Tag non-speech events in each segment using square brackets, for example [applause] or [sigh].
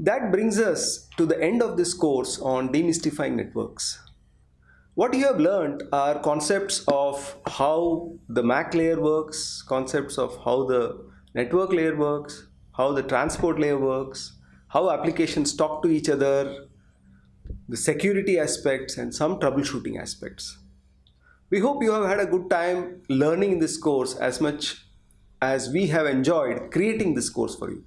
That brings us to the end of this course on demystifying networks. What you have learned are concepts of how the MAC layer works, concepts of how the network layer works, how the transport layer works, how applications talk to each other, the security aspects and some troubleshooting aspects. We hope you have had a good time learning in this course as much as we have enjoyed creating this course for you.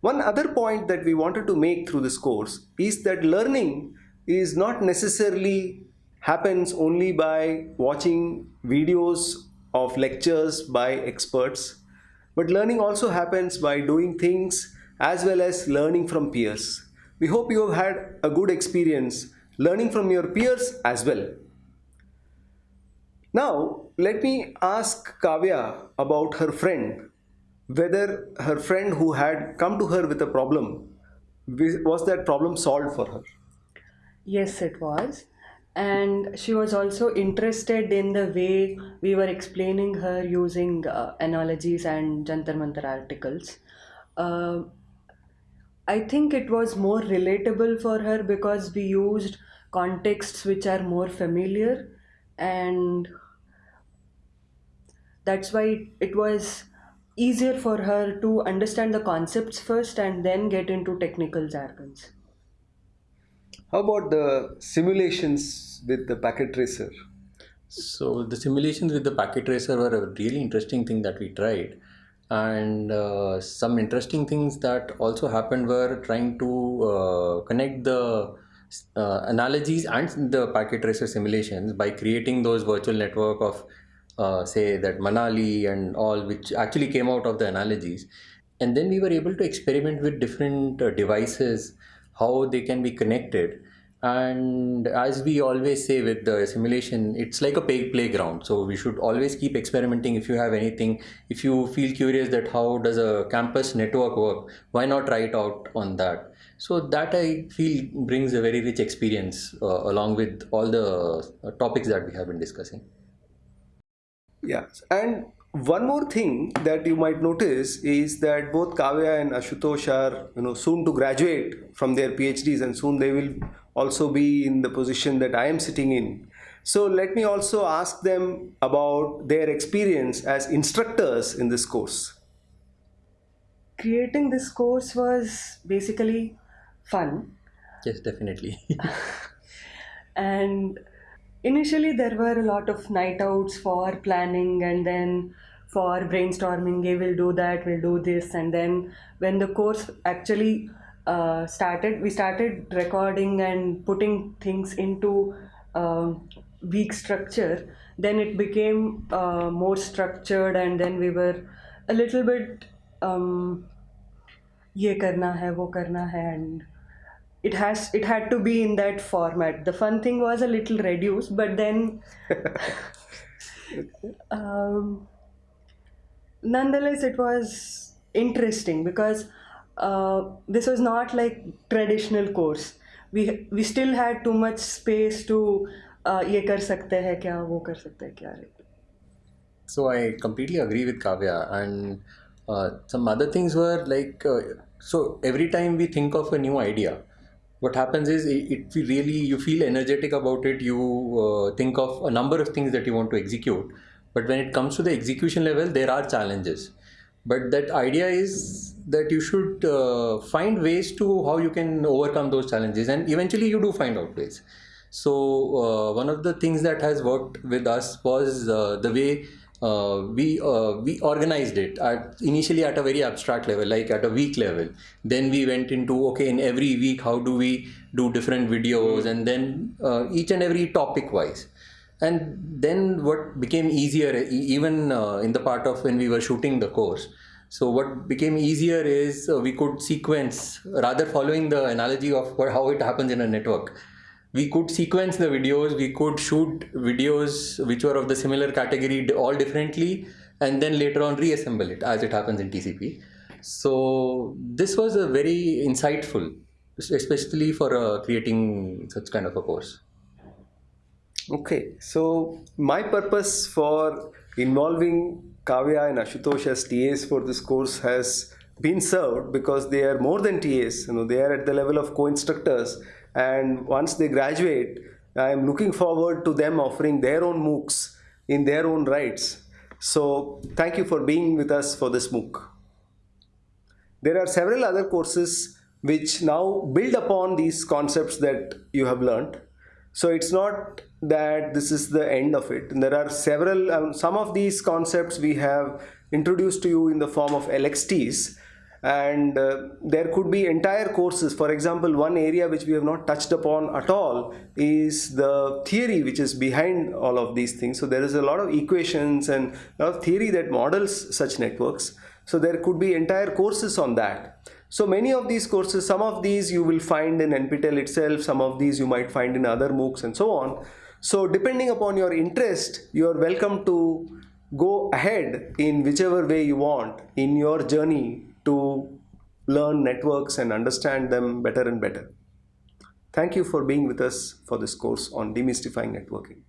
One other point that we wanted to make through this course is that learning is not necessarily happens only by watching videos of lectures by experts, but learning also happens by doing things as well as learning from peers. We hope you have had a good experience learning from your peers as well. Now, let me ask Kavya about her friend, whether her friend who had come to her with a problem, was that problem solved for her? Yes, it was. And she was also interested in the way we were explaining her using uh, analogies and Jantar Mantar articles. Uh, I think it was more relatable for her because we used contexts which are more familiar and that's why it was easier for her to understand the concepts first and then get into technical jargons. How about the simulations with the packet tracer? So the simulations with the packet tracer were a really interesting thing that we tried and uh, some interesting things that also happened were trying to uh, connect the uh, analogies and the packet tracer simulations by creating those virtual network of uh, say that Manali and all which actually came out of the analogies. And then we were able to experiment with different uh, devices how they can be connected. And as we always say with the simulation it's like a playground. So we should always keep experimenting if you have anything. If you feel curious that how does a campus network work why not try it out on that? So that i feel brings a very rich experience uh, along with all the uh, topics that we have been discussing yeah and one more thing that you might notice is that both Kavya and Ashutosh are you know soon to graduate from their PhDs and soon they will also be in the position that I am sitting in. So let me also ask them about their experience as instructors in this course. Creating this course was basically fun. Yes, definitely. [laughs] and initially there were a lot of night outs for planning and then for brainstorming we will do that we'll do this and then when the course actually uh, started we started recording and putting things into uh, week structure then it became uh, more structured and then we were a little bit um, ये करना है वो करना है and it has it had to be in that format. The fun thing was a little reduced but then [laughs] um, nonetheless it was interesting because uh, this was not like traditional course. We we still had too much space to uh, so i completely agree with kavya and uh, some other things were like uh, so every time we think of a new idea what happens is it, it really you feel energetic about it you uh, think of a number of things that you want to execute. But when it comes to the execution level there are challenges. But that idea is that you should uh, find ways to how you can overcome those challenges. And eventually you do find out ways. So uh, one of the things that has worked with us was uh, the way uh, we uh, we organized it at, initially at a very abstract level like at a week level. Then we went into okay in every week how do we do different videos? And then uh, each and every topic wise. And then what became easier even uh, in the part of when we were shooting the course. So what became easier is uh, we could sequence rather following the analogy of how it happens in a network we could sequence the videos we could shoot videos which were of the similar category all differently and then later on reassemble it as it happens in tcp so this was a very insightful especially for uh, creating such kind of a course. Okay, so my purpose for involving Kavya and Ashutosh as TAs for this course has been served because they are more than TAs. You know, they are at the level of co-instructors, and once they graduate, I am looking forward to them offering their own MOOCs in their own rights. So thank you for being with us for this MOOC. There are several other courses which now build upon these concepts that you have learned. So it's not that this is the end of it. And there are several, um, some of these concepts we have introduced to you in the form of LXTs and uh, there could be entire courses. For example one area which we have not touched upon at all is the theory which is behind all of these things. So there is a lot of equations and a lot of theory that models such networks. So there could be entire courses on that. So many of these courses some of these you will find in nptel itself some of these you might find in other moocs and so on. So depending upon your interest you are welcome to go ahead in whichever way you want in your journey to learn networks and understand them better and better. Thank you for being with us for this course on demystifying networking.